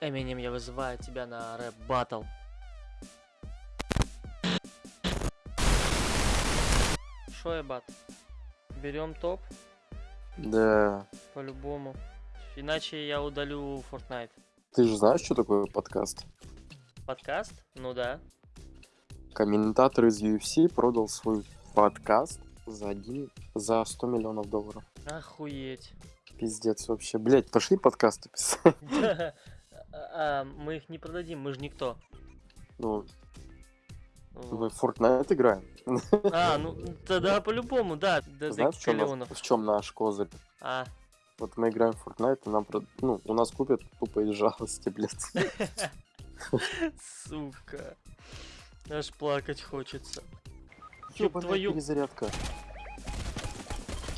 Эминем, я вызываю тебя на рэп баттл. Шо, Эбат? Берем топ Да. по-любому. Иначе я удалю Fortnite. Ты же знаешь, что такое подкаст? Подкаст? Ну да. Комментатор из UFC продал свой подкаст за один, за 100 миллионов долларов. Охуеть. Пиздец вообще. Блять, пошли подкасты писать. А, Мы их не продадим, мы же никто. Ну, мы в Fortnite играем. А, ну тогда по-любому, да. До Знаешь, в чем, в чем наш козырь? А, Вот мы играем в Fortnite, и нам, ну, у нас купят тупо из жалости, блядь. сука. Аж плакать хочется. Ёб Ёбаная твою... перезарядка.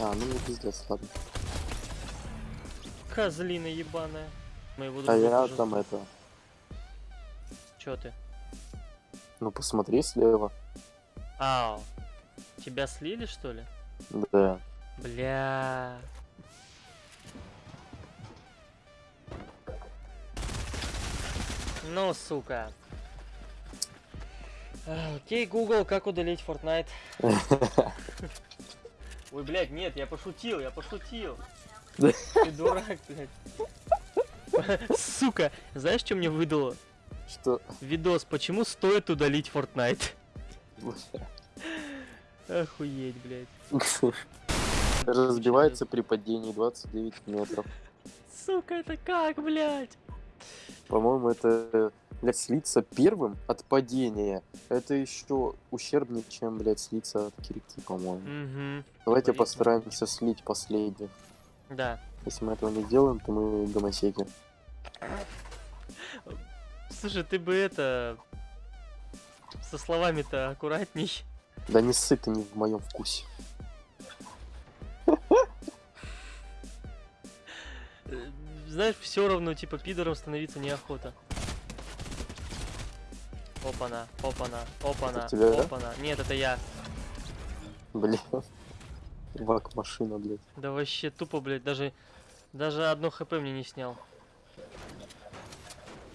А, ну не пиздец, ладно. Козлина ебаная. Моего А друга я тоже там это, Чё ты? ну посмотри слева. Ау. Тебя слили, что ли? Да. Бля. Ну, сука. Окей, Google, как удалить Fortnite? Ой, блядь, нет, я пошутил, я пошутил. Ты дурак, блядь. Сука, знаешь, что мне выдало? Что? Видос, почему стоит удалить Fortnite? Охуеть, блядь. Разбивается при падении 29 метров. Сука, это как, блядь? По-моему, это, блядь, слиться первым от падения. Это еще ущербнее, чем, блядь, слиться от кирки, по-моему. Угу. Давайте боится. постараемся слить последних. Да. Если мы этого не сделаем, то мы гомосеки. Слушай, ты бы это... Со словами-то аккуратней. Да не ссы ты не в моем вкусе. Знаешь, все равно, типа, пидором становиться неохота. Опана, опана, опана, Это тебя, да? опана. Нет, это я. Блин. Вак машина, блядь. Да вообще тупо, блядь, даже... Даже одно хп мне не снял.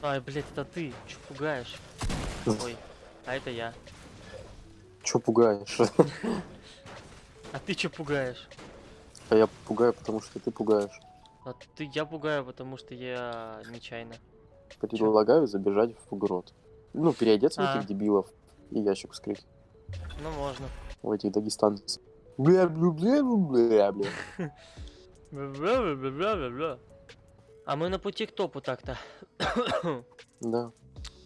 Ай, блядь, это ты. Чё пугаешь? Ой, а это я. Чё пугаешь? А ты чё пугаешь? А я пугаю, потому что ты пугаешь. А ты я пугаю, потому что я нечаянно. Предлагаю забежать в грот. Ну, переодеться в А. этих дебилов и ящик вскрыть. Ну, можно. У этих дагестанцев. Бля, бля, бля, бля, бля. Бля-бля-бля-бля-бля. А мы на пути к топу так-то. Да,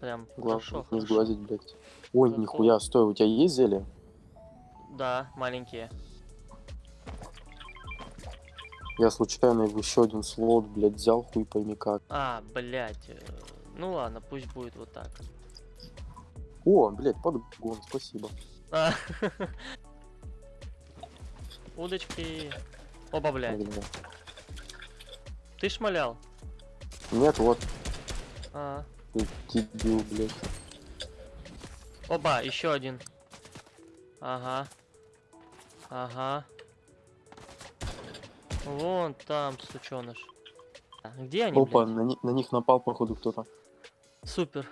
Прям главное хорошо, не сглазить, блядь. Ой, нихуя, стой, у тебя есть зелье? Да, маленькие. Я случайно в еще один слот, блядь, взял, хуй пойми как. А, блядь. э, Ну ладно, пусть будет вот так. О, блядь, подгон, спасибо. А. Удочки. Оба, блядь. Бля. Ты шмалял? Нет, вот, А. ты дебил, блядь. Оба, еще один. Ага. Ага. Вон там, сученыш. А, Где они, Опа, блядь? на, ни- на них напал, походу, кто-то. Супер.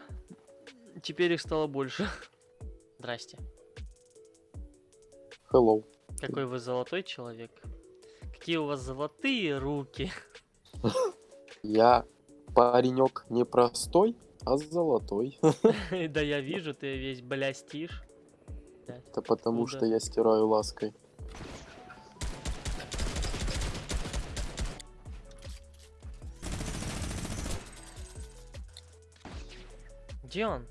Теперь их стало больше. Здрасте. Hello. Какой вы золотой человек. Какие у вас золотые руки. Я паренек не простой, а золотой. Да я вижу, ты весь блястишь. Это потому, что я стираю лаской. Где он?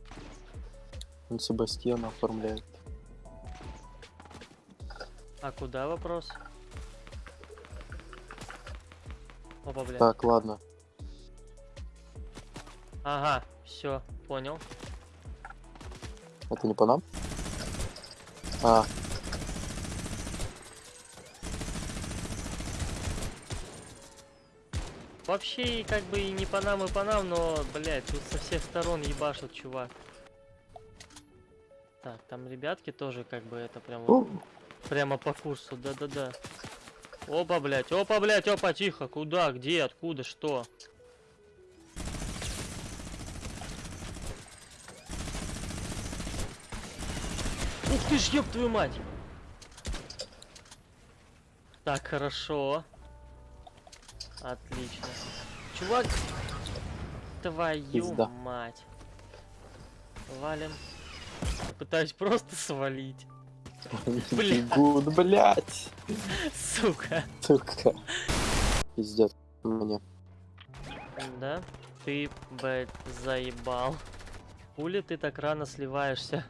Он Себастьяна оформляет. А куда вопрос? Опа, бля. Так, ладно. Ага, все, понял. Это не по нам? А, Вообще, как бы и не по нам, и по нам, но, блядь, тут со всех сторон ебашут, чувак. Так, там ребятки тоже как бы это прям вот о, Прямо по курсу, да-да-да. Опа, блядь, опа, блядь, опа, тихо. Куда, где, откуда, что? Ух ты ж, ёб твою мать! Так, хорошо. Отлично. Чувак, твою Пизда. мать. Валим. Пытаюсь просто свалить. Бля. Гуд, блядь. Сука. Сука. Пиздец. Мне. Да? Ты, блядь, заебал. Хули ты так рано сливаешься?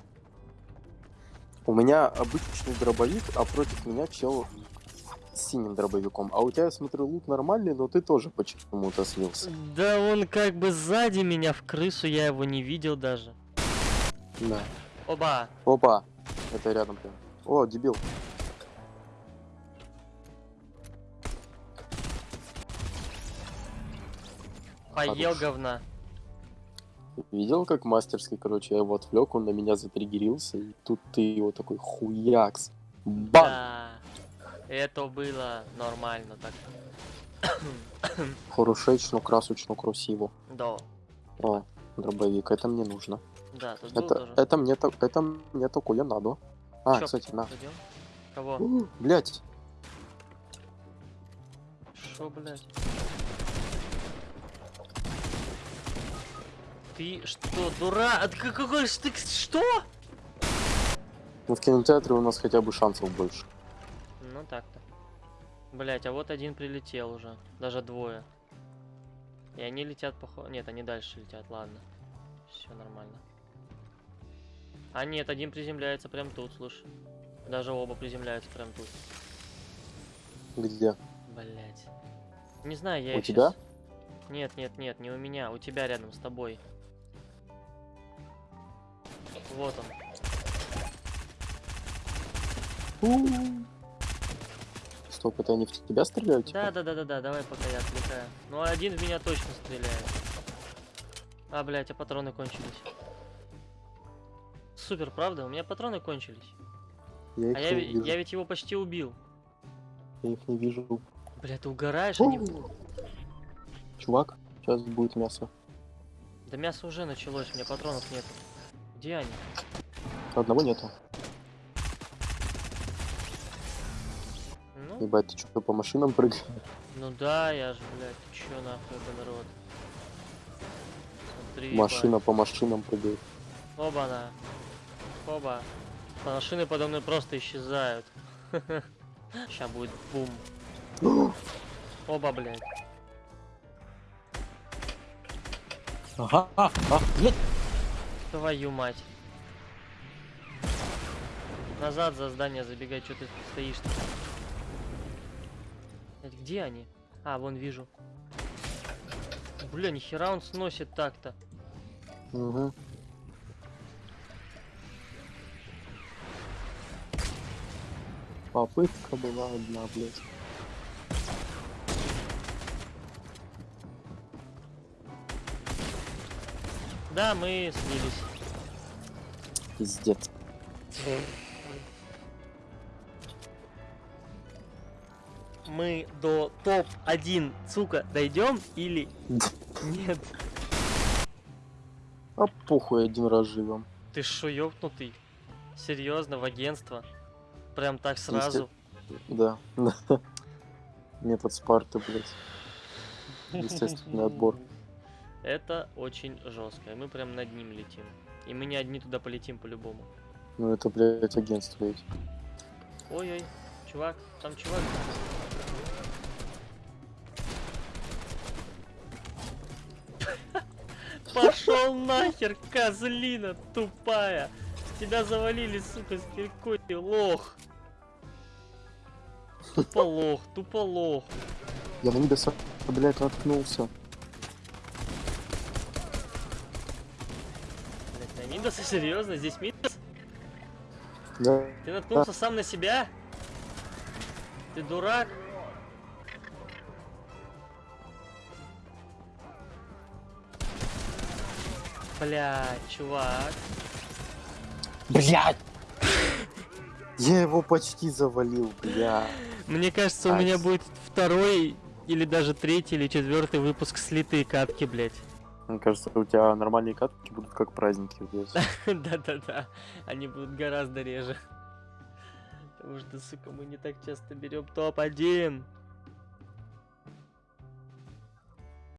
У меня обычный дробовик, а против меня чел синим дробовиком. А у тебя, я смотрю, лут нормальный, но ты тоже почему-то слился. Да он как бы сзади меня в крысу, я его не видел даже. Да. Оба! Опа. Это рядом прям. О, дебил. Поел Хорош. говна. Видел, как мастерский, короче, я его отвлек, он на меня затриггерился, и тут ты его такой хуякс. Бам! Да. Это было нормально так. Хорошечно, красочно, красиво. Да. О, дробовик, это мне нужно. Да, тут Это, тоже. это мне так, это мне такое надо. А, Чё, кстати, на. Кого? Блять, Шо, блядь? Ты что, дурак? Какой ж ты что? ну в кинотеатре у нас хотя бы шансов больше. Так-то. Блять, а вот один прилетел уже. Даже двое. И они летят походу. Нет, они дальше летят, ладно. Все нормально. А нет, один приземляется прям тут, слушай. Даже оба приземляются прям тут. Где? Блять. Не знаю, я У тебя? щас- Нет, нет, нет, не у меня, у тебя рядом с тобой. Вот он. Стоп, это они в тебя стреляют? Да, типа? да, да, да, да, давай пока я отвлекаю. Ну один в меня точно стреляет. А, блядь, а патроны кончились. Супер, правда? У меня патроны кончились. Я А я, вижу. я ведь его почти убил. Я их не вижу. Бля, ты угораешь, они... Чувак, сейчас будет мясо. Да мясо уже началось, у меня патронов нет. Где они? Одного нету. Ебать, ты что, по машинам прыгаешь? ну да, я же, блядь, ты чё нахуй, это народ? Смотри, Машина по машинам прыгает. Оба-на. Оба. Машины подо мной просто исчезают. Сейчас будет бум. Оба, блядь. Ага, а, а. Твою мать. Назад за здание забегай, что ты стоишь -то? Блядь, Где они? А, вон вижу. Бля, нихера он сносит так-то. Угу. Попытка была одна, блядь. Да, мы слились. Пиздец. Мы до топ-1, сука, дойдем или нет? А похуй, один раз живем. Ты шо, ёбнутый? Серьезно, в агентство? Прям так сразу? Да. Метод Спарты, блядь. Естественный отбор. Это очень жестко. и Мы прям над ним летим. И мы не одни туда полетим по-любому. Ну это, блядь, агентство ведь. Ой-ой, чувак, там чувак. Пошел нахер, козлина тупая. Тебя завалили, сука, с киркой, лох. Тупо лох, тупо лох. Я на Мидаса, блядь, наткнулся. На Мидаса, серьезно? Здесь Мидас? Да. Ты наткнулся сам на себя? Ты дурак? Блядь, чувак. Блядь! Я его почти завалил, бля. Мне кажется, у меня будет второй или даже третий или четвертый выпуск слитые катки, блядь. Мне кажется, у тебя нормальные катки будут как праздники. Да-да-да, они будут гораздо реже. Потому что, сука, мы не так часто берем топ-1.